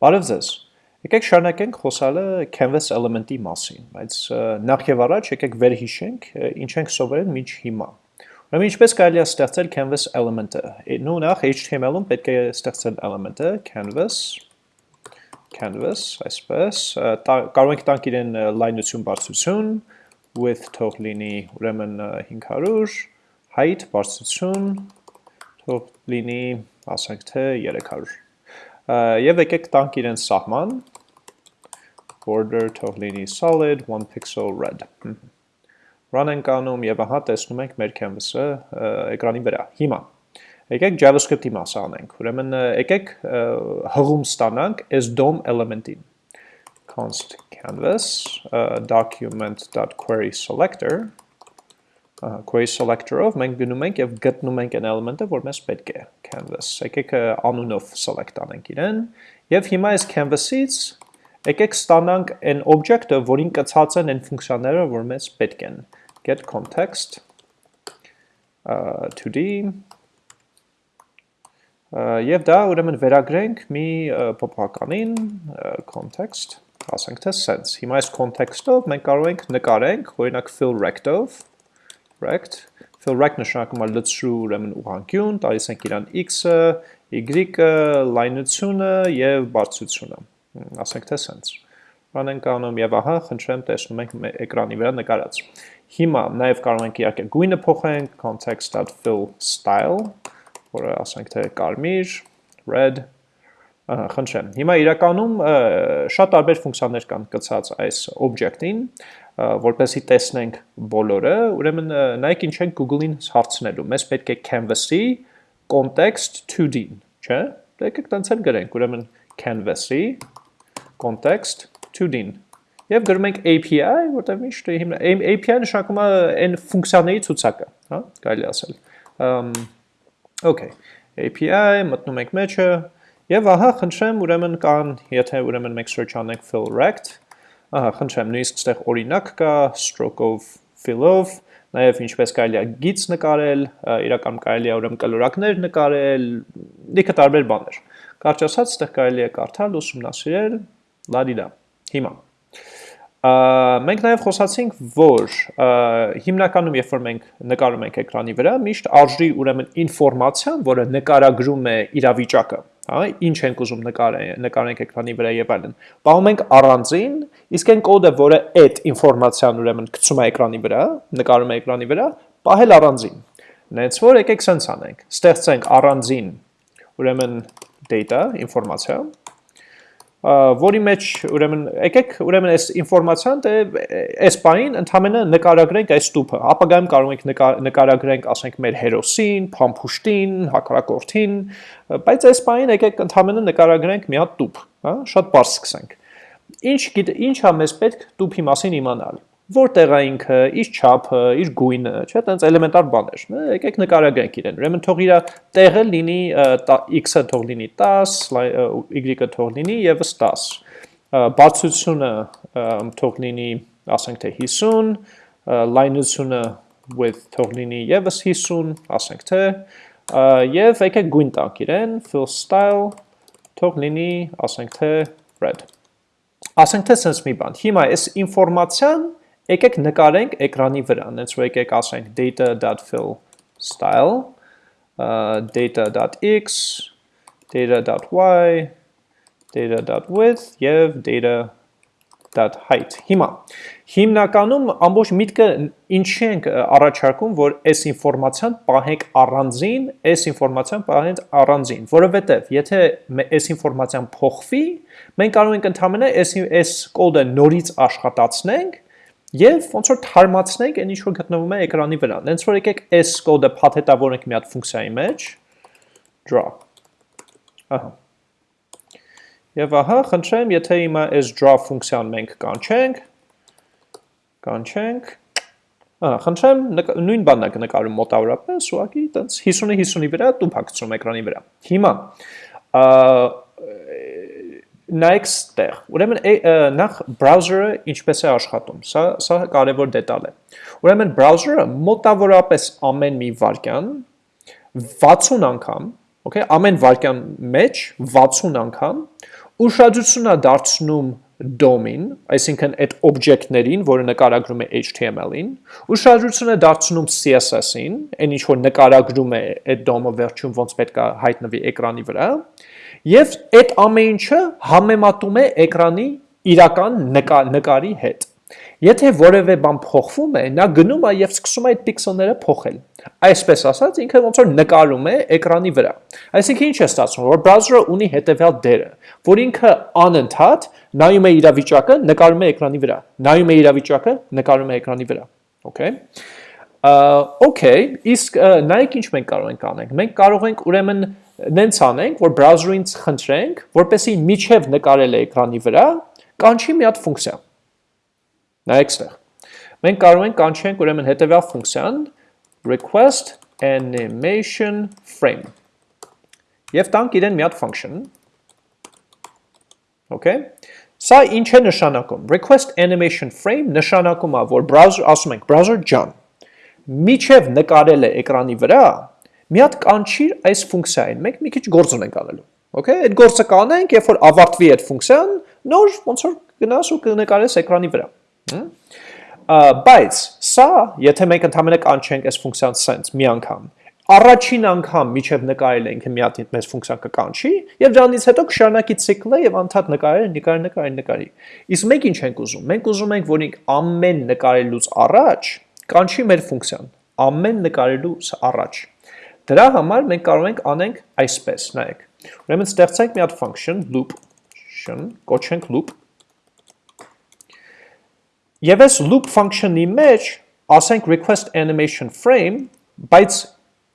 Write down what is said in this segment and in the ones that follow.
Բարև ձեզ։ Եկեք շարունակենք խոսալը canvas element-ի մասին, բայց նախ եւ առաջ եկեք վերհիշենք ինչ ենք սովորել մինչ հիմա։ Ուրեմն ինչպես կարելի է ստեղծել canvas element-ը։ Նու նախ HTML-ում պետք է ստեղծել element-ը canvas canvas, այսպես, կարող ենք տանք իրեն լայնություն բարձրություն, width թող լինի ուրեմն 500, height բարձրություն թող լինի, ասենք թե 300 Եվ եկեք տանք իրեն սահման, border թող լինի solid, 1 pixel red։ Run ենք անում եւ ահա տեսնում ենք մեր canvas-ը էկրանի վրա։ Հիմա եկեք JavaScript-ի մասը անենք։ Ուրեմն եկեք հղում ստանանք այս DOM element-ին։ const canvas document.query selector query selector-ով մենք գնում ենք եւ գտնում ենք այն element-ը, որ մեզ պետք է canvas։ Եկեք անունով select անենք իրեն եւ հիմա այս canvas-ից եկեք ստանանք այն object-ը, որին կցած են այն ֆունկցիաները, որ մեզ պետք են։ get context uh, 2D եւ դա ուրեմն վերագրենք մի փոփոխականին context ասենք թե sense։ Հիմա այս context-ով մենք կարող ենք նկարենք, օրինակ fill rect-ով rect, fill rect նշանակում է լցրու ուրեմն ուղանկյուն, տալիս ենք իրան x-ը, y-ը, լայնությունը եւ բարձրությունը։ Ասենք թե sense։ Run ենք անում եւ ահա, խնդրեմ, տեսնում ենք էկրանի վրա նկարած։ Հիմա նաեւ կարող ենք իհարկե գույնը փոխենք context.fill style, որը ասենք թե կարմիր, red, Ահա, խնդրեմ։ Հիմա իրականում շատ տարբեր ֆունկցիաներ կան կցած այս object-ին, որպեսի տեսնենք բոլորը, ուրեմն նայեք ինչ ենք Google-ին հարցնելու։ Մեզ պետք է canvas-ի context 2D-ն, չէ՞։ Դե եկեք տենց էլ գրենք, ուրեմն canvas-ի context 2D-ն։ Եվ գրում ենք API, որտեղ միշտ հիմա API նշանակում է այն ֆունկցիաների ցուցակը, հա, կարելի ասել։ Okay, API, մտնում ենք մեջը, եւ ահա խնդրեմ, ուրեմն կան, եթե ուրեմն մենք search անենք fill rect, Ահա, խնդրեմ, նույնիսկ այստեղ օրինակ կա stroke-ով, fill-ով, նաև ինչպես կարելի է գիծ նկարել, իրականում կարելի է ուրեմն կլորակներ նկարել, լիքը տարբեր բաներ։ Կարճ ասած, այստեղ կարելի է կարդալ, ուսումնասիրել, լադիդա։ Հիմա մենք նաև խոսացինք, որ հիմնականում երբ որ մենք նկարում ենք էկրանի վրա, միշտ արժի ուրեմն ինֆորմացիան, որը նկարագրում է իրավիճակը, հա, ինչ ենք ուզում նկարենք, նկարենք էկրանի վրա եւ այլն։ Պահում ենք առանձին, իսկ այն կոդը, որը այդ ինֆորմացիան ուրեմն գցում է էկրանի վրա, նկարում է էկրանի վրա, պահել առանձին։ Նենց որ եկեք սենց անենք։ Ստեղծենք առանձին ուրեմն data, ինֆորմացիա, որի մեջ ուրեմն եկեք ուրեմն այս ինֆորմացիան դե այս բանին ընդհանրապես նկարագրենք այս տուփը ապագայում կարող ենք նկարագրենք ասենք մեր հերոսին, փամփուշտին, հակառակորդին, բայց այս բանին եկեք ընդհանրապես նկարագրենք մի հատ տուփ, հա, շատ բարձ սկսենք։ Ինչ ինչ է մեզ պետք տուփի մասին իմանալ որտեղ է ինքը, իր չափը, իր գույնը, չէ՞, տենց էլեմենտար բաներ։ Եկեք նկարագրենք իրեն։ Ուրեմն թող իր տեղը լինի x-ը թող լինի 10, y-ը թող լինի եւս 10։ Բարձրությունը թող լինի, ասենք թե 50, լայնությունը width թող լինի եւս 50, ասենք թե եւ եկեք գույն տանք իրեն, fill style թող լինի, ասենք թե red։ Ասենք թե sense մի բան։ Հիմա այս ինֆորմացիան Եկեք նկարենք էկրանի վրա, նենց որ եկեք ասենք data.fill style, data.x, data.y, data.width եւ data.height։ Հիմա հիմնականում ամբողջ միտքը ինչի ենք առաջարկում, որ այս ինֆորմացիան պահենք առանձին, այս ինֆորմացիան պահենք առանձին, որովհետեւ եթե այս ինֆորմացիան փոխվի, մենք կարող ենք ընդհանրապես այս կոդը նորից աշխատացնենք Եվ ոնց որ թարմացնենք այն ինչ որ գտնվում է էկրանի վրա։ Դենց որ եկեք s կոդը փաթեթավորենք մի հատ ֆունկցիայի մեջ draw։ Ահա։ Եվ ահա, խնդրեմ, եթե հիմա s draw ֆունկցիան մենք կանչենք, կանչենք, ահա, խնդրեմ, նույն բանն է նկարում մոտավորապես, ուղղակի տենց 50-ի 50-ի վրա տուփ հագցում էկրանի վրա։ Հիմա նայեք ստեղ։ Ուրեմն նախ browser-ը ինչպես է աշխատում։ Սա սա կարևոր դետալ է։ Ուրեմն browser-ը մոտավորապես ամեն մի վարքյան 60 անգամ, okay, ամեն վարքյան մեջ 60 անգամ ուշադրությունն է դարձնում DOM-ին, այսինքն այդ օբյեկտներին, որը նկարագրում է HTML-ին, ուշադրությունը դարձնում CSS-ին, այն ինչ որ նկարագրում է այդ DOM-ը վերջում ոնց պետք է հայտնվի էկրանի վրա, եւ այդ ամեն ինչը համեմատում է էկրանի իրական նկա, նկարի հետ։ Եթե որևէ բան փոխվում է, նա գնում է եւ սկսում է այդ պիքսելները փոխել։ Այսպես ասած, ինքը ոնց որ նկարում է էկրանի վրա։ Այսինքն ինչ է ստացվում, որ browser-ը ունի հետեւյալ դերը, որ ինքը անընդհատ նայում է իրավիճակը, նկարում է էկրանի վրա։ Նայում է իրավիճակը, նկարում է էկրանի վրա։ Okay։ Okay, իսկ նայեք ինչ մենք կարող ենք անենք։ Մենք կարող ենք ուրեմն նենց անենք, որ browser-ին խնդրենք, որպեսի միջև նկարել է էկրանի վրա, կանչի մի հատ ֆունկցիա Նայեք ստեղ։ Մենք կարող ենք կանչենք ուրեմն հետևյալ ֆունկցիան. request animation frame։ Եվ տանք իրեն մի հատ function։ Okay։ Սա ինչ է նշանակում։ Request animation frame նշանակում է, որ browser ասում ենք browser ջան, միջև նկարել է էկրանի վրա, մի հատ կանչիր այս ֆունկցիային։ Մենք մի քիչ գործ ունենք անելու։ Okay, այդ գործը կանենք, երբ որ ավարտվի այդ ֆունկցիան, նոր ոնց որ գնաս ու կնկարես էկրանի վրա։ Բայց սա, եթե մենք ընդհանրապես կանչենք այս ֆունկցիան sense մի անգամ, առաջին անգամ միջև նկարել ենք մի հատ մեծ ֆունկցիա կկանչի եւ դրանից հետո կշարունակի ցիկլը եւ անդադ նկարել, նկարել, նկարել, նկարի։ Իսկ մենք ինչ ենք ուզում։ Մենք ուզում ենք, որ ինք ամեն նկարելուց առաջ կանչի մեր ֆունկցիան, ամեն նկարելուց առաջ։ Դրա համար մենք կարող ենք անենք այսպես, նայեք։ Ուրեմն ստեղծենք մի հատ function loop, կոչենք loop Եվ այս loop function-ի մեջ ասենք request animation frame, բայց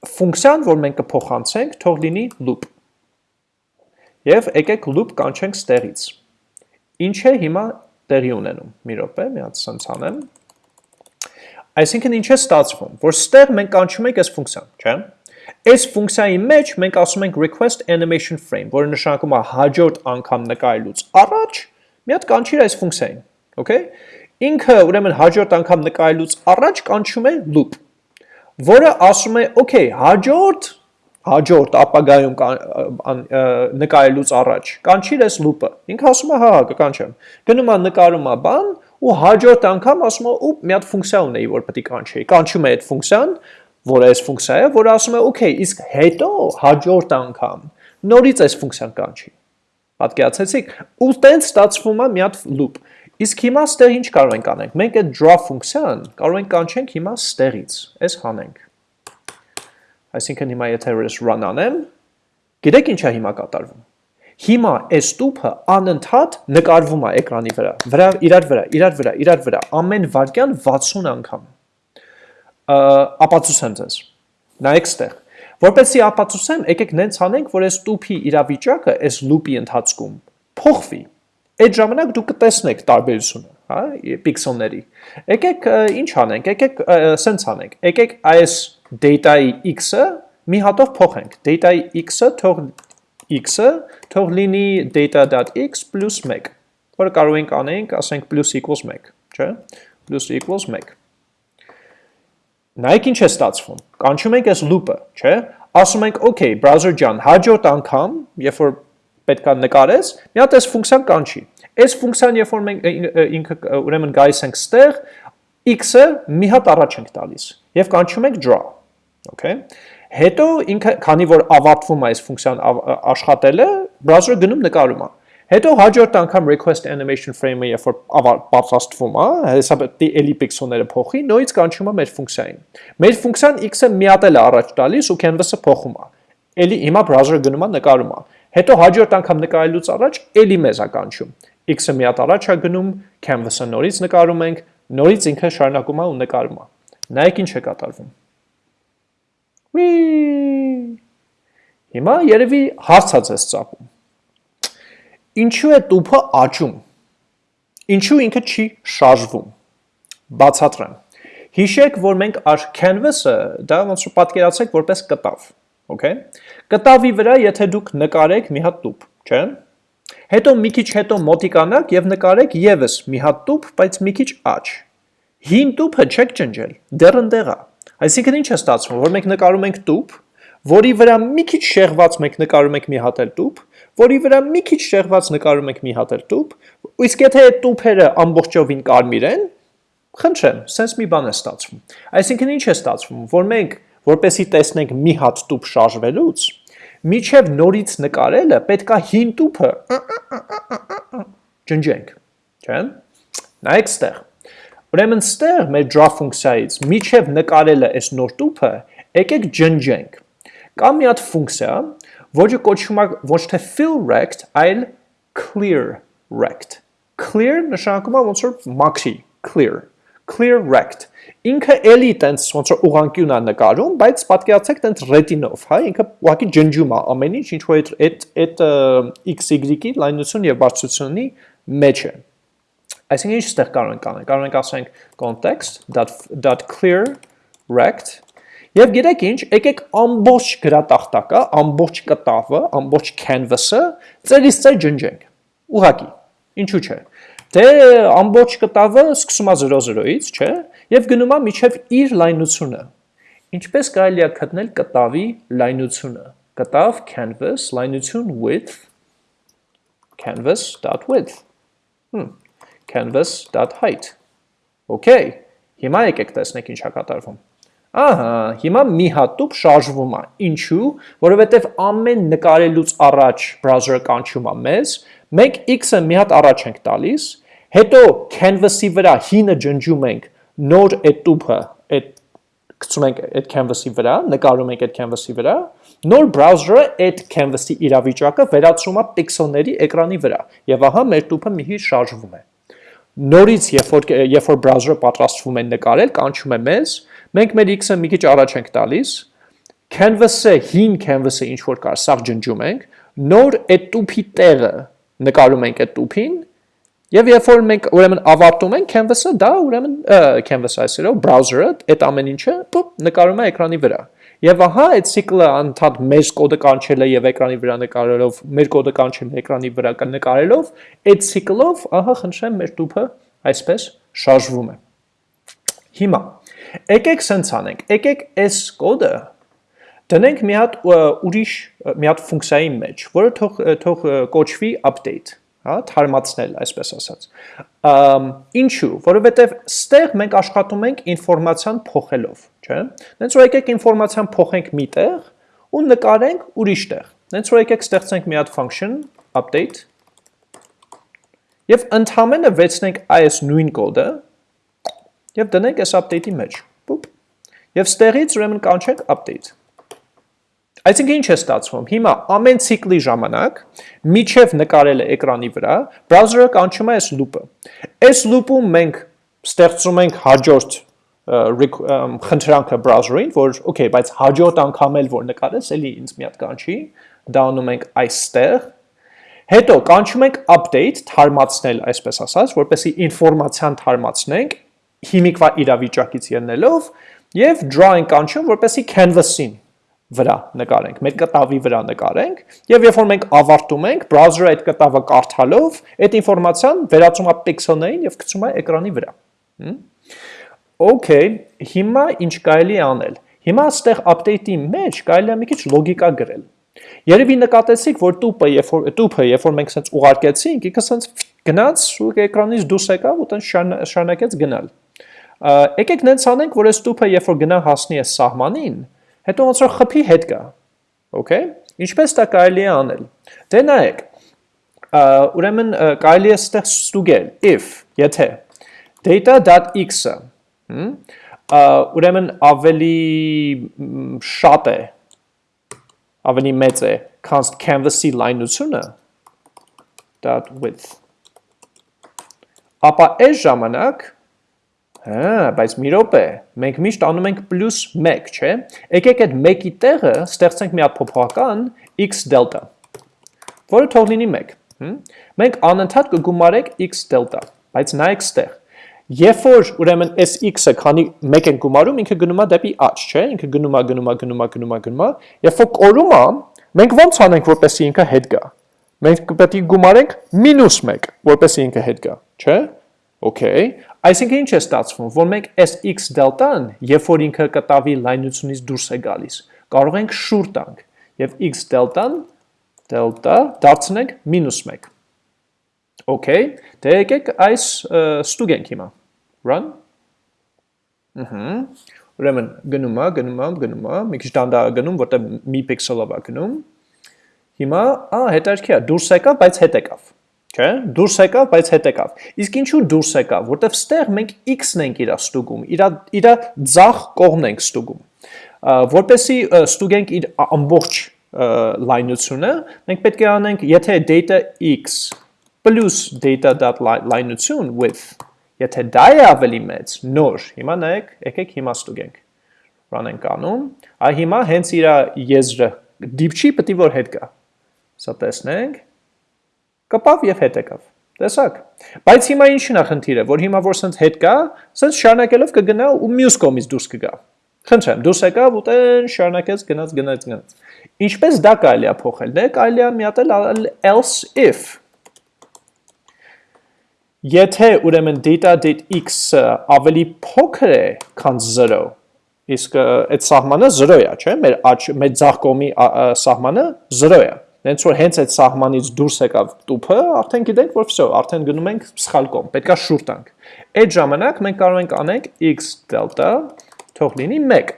ֆունկցիան, որ մենք կփոխանցենք, թող լինի loop։ Եվ եկեք loop կանչենք ստեղից։ Ինչ է հիմա տեղի ունենում։ Մի րոպե, մի հատ սենց անեմ։ Այսինքն ինչ է ստացվում, որ ստեղ մենք կանչում ենք այս ֆունկցիան, չէ՞։ Այս ֆունկցիայի մեջ մենք ասում ենք request animation frame, որը նշանակում է հաջորդ անգամ նկարելուց առաջ մի հատ կանչիր այս ֆունկցիային, okay։ Ինքը ուրեմն հաջորդ անգամ նկարելուց առաջ կանչում է loop, որը ասում է, okay, հաջորդ հաջորդ ապագայում նկարելուց առաջ կանչիր այս loop-ը։ Ինքը ասում է, հա, հա, կկանչեմ։ Գնում է նկարում է բան ու հաջորդ անգամ ասում է, ուպ, մի հատ ֆունկցիա ունեի, որ պետք է կանչեի։ Կանչում է այդ ֆունկցիան, որը այս ֆունկցիա է, որը ասում է, okay, իսկ հետո հաջորդ անգամ նորից այս ֆունկցիան կանչի։ Պատկերացեցիք, ու տենց ստացվում է մի հատ loop։ Իսկ հիմա ստեղ ինչ կարող ենք անենք։ Մենք այդ draw ֆունկցիան կարող ենք կանչենք հիմա ստեղից, այս հանենք։ Այսինքն հիմա եթե ես run անեմ, գիտեք ինչ է հիմա կատարվում։ Հիմա այս տուփը անընդհատ նկարվում է էկրանի վրա, վրա իրար վրա, իրար վրա, իրար վրա, ամեն վարկյան 60 անգամ։ Ապացուցեմ ձեզ։ Նայեք ստեղ։ Որպեսզի ապացուցեմ, եկեք նենց անենք, որ այս տուփի իրավիճակը այս loop-ի ընթացքում փոխվի այդ ժամանակ դուք կտեսնեք տարբերությունը, հա, պիքսելների։ Եկեք ինչ անենք, եկեք սենց անենք։ Եկեք այս data-ի x-ը մի հատով փոխենք։ Data-ի x-ը թող x-ը թող լինի data.x + 1, որը կարող ենք անենք, ասենք plus equals 1, չէ՞։ Plus equals 1։ Նայեք ինչ է ստացվում։ Կանչում ենք այս loop-ը, չէ՞։ Ասում ենք, okay, browser ջան, հաջորդ անգամ, երբ որ պետքա նկարես, մի հատ այս ֆունկցիան կանչի։ Այս ֆունկցիան, երբ որ մենք ինքը ուրեմն գայս ենք ստեղ, x-ը մի հատ առաջ ենք տալիս եւ կանչում ենք draw։ Okay։ Հետո ինքը, քանի որ ավարտվում է այս ֆունկցիան աշխատելը, browser-ը գնում նկարում է։ Հետո հաջորդ անգամ request animation frame-ը երբ որ պատրաստվում է, հեսա պետք է էլի պիքսելները փոխի, նույնից կանչում է մեր ֆունկցիային։ Մեր ֆունկցիան x-ը մի հատ էլ առաջ տալիս ու canvas-ը փոխում է։ Էլի հիմա browser-ը գնում է նկարում է։ Հետո հաջորդ անգամ նկարելուց առաջ էլի մեզ է կանչում։ X-ը մի հատ առաջ է գնում, canvas-ը նորից նկարում ենք, նորից ինքը շարունակում է ու նկարում է։ Նայեք ինչ է կատարվում։ Ուի։ Հիմա երևի հարցած ես ծապում։ Ինչու է տուփը աճում։ Ինչու ինքը չի շարժվում։ Բացատրեմ։ Հիշեք, որ մենք canvas-ը դա ոնց որ պատկերացրեք որպես կտավ Okay։ Կտավի վրա եթե դուք նկարեք մի հատ տուփ, չէ՞։ Հետո մի քիչ հետո մոտիկանաք եւ նկարեք եւս մի հատ տուփ, բայց մի քիչ աճ։ Հին տուփը չեք ջնջել, դեռ ընդեղ է։ Այսինքն ինչ է ստացվում, որ մենք նկարում ենք տուփ, որի վրա մի քիչ շեղված մենք նկարում ենք մի հատ էլ տուփ, որի վրա մի քիչ շեղված նկարում ենք մի հատ էլ տուփ, իսկ եթե այդ տուփերը ամբողջովին կարմիր են, խնդրեմ, sense մի բան է ստացվում։ Այսինքն ինչ է ստացվում, որ մենք որպեսի տեսնենք մի հատ տուփ շարժվելուց, միջև նորից նկարելը պետքա հին տուփը ջնջենք, չէ՞։ Նայեք ստեղ։ Ուրեմն ստեղ մեր draw ֆունկցիայից միջև նկարելը այս նոր տուփը եկեք ջնջենք։ Կա մի հատ ֆունկցիա, որը կոչվում է ոչ թե fill rect, այլ clear rect։ Clear նշանակում է ոնց որ մաքրի, clear, clear rect։ Ինքը էլի տենց ոնց որ ուղանկյուն է նկարում, բայց պատկերացեք տենց retinով, հա, ինքը ուղղակի ջնջում է ամեն ինչ, ինչ որ այդ այդ x-y-ի լայնություն եւ բարձրությունի մեջ է։ Այսինքն ինչ ստեղ կարող ենք անել։ Կարող ենք ասենք context.clear rect Եվ գիտեք ինչ, եկեք ամբողջ գրատախտակը, ամբողջ կտավը, ամբողջ canvas-ը ծերից ծեր ջնջենք։ Ուղակի, ինչու՞ չէ։ Դե ամբողջ կտավը սկսում է 0-0-ից, չէ, եւ գնում է միջև իր լայնությունը։ Ինչպես կարելի է գտնել կտավի լայնությունը։ Կտավ canvas լայնություն width canvas.width։ Հմ, canvas.height։ Okay, հիմա եկեք տեսնենք ինչա կատարվում։ Ահա, հիմա մի հատուկ շարժվում է։ Ինչու՞, որովհետև ամեն նկարելուց առաջ browser-ը կանչում է մեզ, մենք x-ը մի հատ առաջ ենք տալիս, հետո canvas-ի վրա հինը ջնջում ենք նոր այդ տուփը, այդ գցում ենք այդ canvas-ի վրա, նկարում ենք այդ canvas-ի վրա, նոր browser-ը այդ canvas-ի իրավիճակը վերածում է պիքսելների էկրանի վրա, եւ ահա մեր տուփը մի հի շարժվում է։ Նորից, երբ որ երբ որ browser-ը պատրաստվում է նկարել, կանչում է մեզ, Մենք մեր x-ը մի քիչ առաջ ենք տալիս, canvas-ը, հին canvas-ը ինչ որ կար, սաղ ջնջում ենք, նոր այդ տուփի տեղը նկարում ենք այդ տուփին, եւ երբ որ մենք ուրեմն ավարտում ենք canvas-ը, դա ուրեմն canvas-ը այսերով browser-ը այդ ամեն ինչը նկարում է էկրանի վրա։ Եվ ահա այդ ցիկլը անդադ մեր կոդը կանչելը եւ էկրանի վրա նկարելով, մեր կոդը կանչելը էկրանի վրա նկարելով, այդ ցիկլով, ահա խնդրեմ մեր տուփը այսպես շարժվում է։ Հիմա Եկեք սենց անենք, եկեք այս կոդը դնենք մի հատ ուրիշ մի հատ ֆունկցիայի մեջ, որը թող թող կոչվի update, հա, թարմացնել, այսպես ասած։ ինչու, որովհետև ստեղ մենք աշխատում ենք ինֆորմացիան փոխելով, չէ՞։ Դենց որ եկեք ինֆորմացիան փոխենք միտեղ ու նկարենք ուրիշ տեղ։ Դենց որ եկեք ստեղծենք մի հատ function update եւ ընդհանրապես վեցնենք այս նույն կոդը եւ դնենք այս update-ի մեջ։ Պուպ։ Եվ ստեղից ուրեմն կանչենք update։ Այսինքն ինչ է ստացվում։ Հիմա ամեն ցիկլի ժամանակ միջև նկարելը էկրանի վրա, browser-ը կանչում է այս loop-ը։ Այս loop-ում մենք ստեղծում ենք հաջորդ խնդրանքը browser-ին, որ okay, բայց հաջորդ անգամ էլ որ նկարես, էլի ինձ մի հատ կանչի, դա անում ենք այստեղ Հետո կանչում ենք update, թարմացնել, այսպես ասած, որպեսի ինֆորմացիան թարմացնենք հիմիկվա իրավիճակից ելնելով եւ draw ենք անչում, որպեսի canvas-ին վրա նկարենք, մեր կտավի վրա նկարենք եւ երբ որ մենք ավարտում ենք, browser-ը այդ կտավը կարդալով, այդ ինֆորմացիան վերածում է պիքսելներին եւ գցում է էկրանի վրա։ Okay, հիմա ինչ կարելի է անել։ Հիմա այստեղ update-ի մեջ կարելի է մի քիչ լոգիկա գրել։ Երևի նկատեցիք, որ տուփը, երբ որ տուփը, երբ որ մենք սենց ուղարկեցինք, ինքը սենց գնաց ու էկրանից դուրս եկավ ու տենց շարունակեց գնալ։ Եկեք նենց անենք, որ այս տուփը երբ որ գնա հասնի այս սահմանին, հետո ոնց որ խփի հետ գա։ Okay? Ինչպես դա կարելի է անել։ Դե նայեք, ուրեմն կարելի է ստեղ ստուգել if, եթե data.x-ը, ուրեմն ավելի շատ է, ավելի մեծ է, քան canvas-ի լայնությունը, width։ Ապա այս ժամանակ Հա, բայց մի րոպե, մենք միշտ անում ենք պլյուս 1, չէ։ Եկեք այդ 1-ի տեղը ստեղծենք մի հատ փոփոխական x դելտա, որը թող լինի 1։ Մենք անընդհատ կգումարենք x դելտա, բայց նայեք ստեղ։ Երբ որ ուրեմն այս x-ը քանի 1 են գումարում, ինքը գնում է դեպի աճ, չէ։ Ինքը գնում է, գնում է, գնում է, գնում է, գնում է։ Երբ որ կորում է, մենք ոնց անենք, որպեսզի ինքը հետ գա։ Մենք պետք է գումարենք -1, որպեսզի ինքը հետ գա, չէ։ Okay, Այսինքն ինչ է ստացվում, որ մենք այս x դելտան, երբ որ ինքը կտավի լայնությունից դուրս է գալիս, կարող ենք շուր տանք եւ x դելտան դելտա դարձնենք -1։ Okay, դե եկեք այս ստուգենք հիմա։ Run։ Ահա։ Ուրեմն գնում է, գնում է, գնում է, մի քիչ դանդաղ գնում, որտեղ մի պիքսելով է գնում։ Հիմա, ա, հետաքրքիր է, դուրս եկավ, բայց հետ եկավ չէ, դուրս եկավ, բայց հետ եկավ։ Իսկ ինչու դուրս եկավ, որտեվ ստեղ մենք x-ն ենք իրա ստուգում, իրա իրա ցախ կողմն ենք ստուգում։ Որպեսի ստուգենք իր ամբողջ լայնությունը, մենք պետք է անենք, եթե data x plus data.lայնություն width, եթե դա է ավելի մեծ, նոր, հիմա նայեք, եկեք հիմա ստուգենք։ Run ենք անում, այ հիմա հենց իր եզրը դիպչի է որ հետ գա։ Սա տեսնենք կպավ եւ հետ եկավ։ Տեսակ։ Բայց հիմա ինչն է խնդիրը, որ հիմա որ սենց հետ կա, սենց շարունակելով կգնա ու մյուս կողմից դուրս կգա։ Խնդրեմ, դուրս եկավ ու տեն շարունակեց գնաց գնաց գնաց։ Ինչպես դա կարելի է փոխել։ Դե կարելի է միատել else if Եթե ուրեմն data.x-ը ավելի փոքր է, քան 0, իսկ այդ սահմանը 0 է, չէ՞, մեր աճ մեր ցախ կողմի սահմանը 0 է Նենց որ հենց այդ սահմանից դուրս եկավ տուփը, արդեն գիտենք, որ վсё, արդեն գնում ենք սխալ կողմ, պետքա շուր տանք։ Այդ ժամանակ մենք կարող ենք անենք x դելտա թող լինի 1։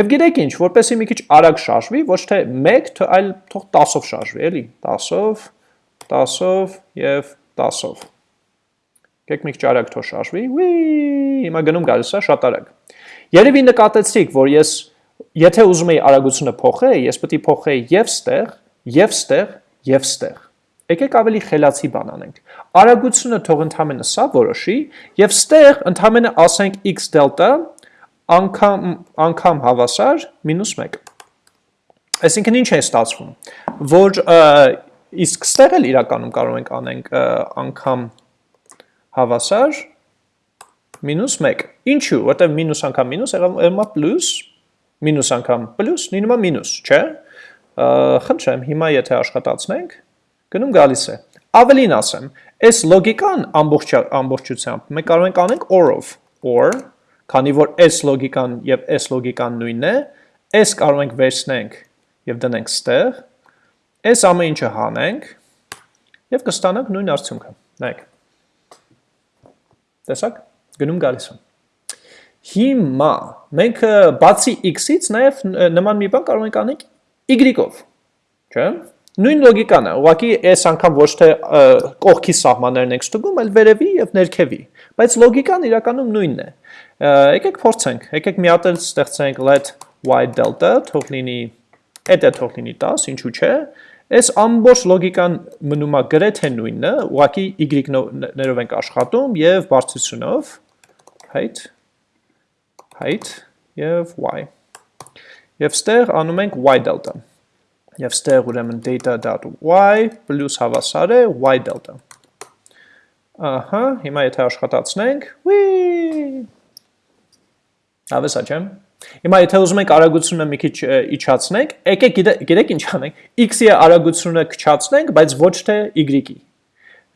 Եվ գիտեք ինչ, որպեսի մի քիչ արագ շարժվի, ոչ թե 1, այլ թող 10-ով շարժվի, էլի, 10-ով, 10-ով եւ 10-ով։ Գեք մի քիչ արագ թող շարժվի։ Ուի, հիմա գնում գալիս է շատ արագ։ Երևի նկատեցիք, որ ես եթե ուզում եի արագությունը փոխել, ես պետք է փոխեի եւ ստեղ, եւ ստեղ, եւ ստեղ։ Եկեք ավելի խելացի բան անենք։ Արագությունը թող ընդհանրապես սա որոշի եւ ստեղ ընդհանրապես ասենք x դելտա անգամ անգամ հավասար -1։ Այսինքն ինչ է ստացվում, որ իսկ ստեղ էլ իրականում կարող ենք անենք անգամ հավասար -1։ Ինչու՞, որտեղ մինուս անգամ մինուս եղավ պլյուս, մինուս անգամ պլյուս, նույնը մինուս, չէ՞ խնդրեմ, հիմա եթե աշխատացնենք, գնում գալիս է։ Ավելին ասեմ, այս լոգիկան ամբողջ ամբողջությամբ մենք կարող ենք անենք or-ով, or, քանի որ այս լոգիկան եւ այս լոգիկան նույնն է, այս կարող ենք վերցնենք եւ դնենք ստեղ, այս ամեն ինչը հանենք եւ կստանանք նույն արդյունքը։ Նայեք։ Տեսակ, գնում գալիս է։ Հիմա մենք բացի x-ից նաև նման մի բան կարող ենք անենք y-ով, չէ՞։ Նույն լոգիկան է, ուղղակի այս անգամ ոչ թե կողքի սահմաններն ենք ստուգում, այլ վերևի եւ ներքևի, բայց լոգիկան իրականում նույնն է։ Եկեք փորձենք, եկեք մի հատ էլ ստեղծենք let y delta թող լինի այդ է թող լինի 10, ինչու՞ չէ։ Այս ամբողջ լոգիկան մնում է գրեթե նույնը, ուղղակի y-ներով ենք աշխատում եւ բարձրությունով height height եւ y Եվ ստեղ անում ենք y delta։ Եվ ստեղ ուրեմն data.y պլյուս հավասար է y delta։ Ահա, հիմա եթե աշխատացնենք, ուի։ Ավեսա չեմ։ Հիմա եթե ուզում ենք արագությունը մի քիչ իջացնենք, եկեք գիտեք ինչ անենք, x-ի արագությունը քչացնենք, բայց ոչ թե y-ի։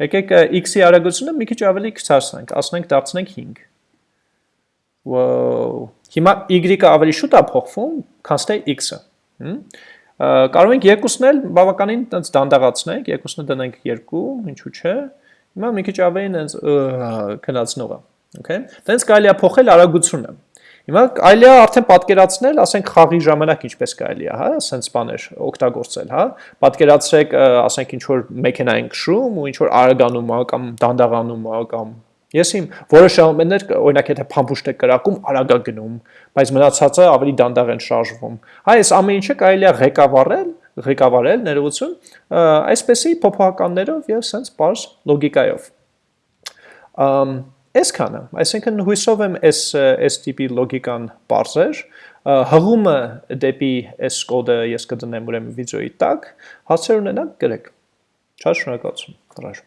Եկեք x-ի արագությունը մի քիչ ավելի քչացնենք, ասենք դարձնենք 5։ Wow Հիմա y-ը ավելի շուտ է փոխվում, քան թե x-ը։ Կարող ենք երկուսն էլ բավականին տենց դանդաղացնենք, երկուսն դնենք 2, ինչու՞ չէ։ Հիմա մի քիչ ավելին տենց քնացնող է։ Okay։ Տենց կարելի է փոխել արագությունը։ Հիմա է արդեն պատկերացնել, ասենք խաղի ժամանակ ինչպես կարելի է, հա, սենց բաներ օգտագործել, հա։ Պատկերացրեք, ասենք ինչ որ մեքենա ենք քշում ու ինչ որ արագանում կամ դանդաղանում կամ Ես իմ որոշ ժամաններ օրինակ եթե փամփուշտ եք կրակում, արագա գնում, բայց մնացածը ավելի դանդաղ են շարժվում։ Հա, այս ամեն ինչը կարելի է ղեկավարել, ղեկավարել ներողություն, այսպեսի փոփոխականներով եւ sense բարձ լոգիկայով։ Ամ Այսքանը, այսինքն հույսով եմ այս այս տիպի լոգիկան բարձր, հղումը դեպի այս կոդը ես կդնեմ ուրեմն վիդեոյի տակ, հարցեր ունենաք գրեք։ Շատ շնորհակալություն։ Առաջ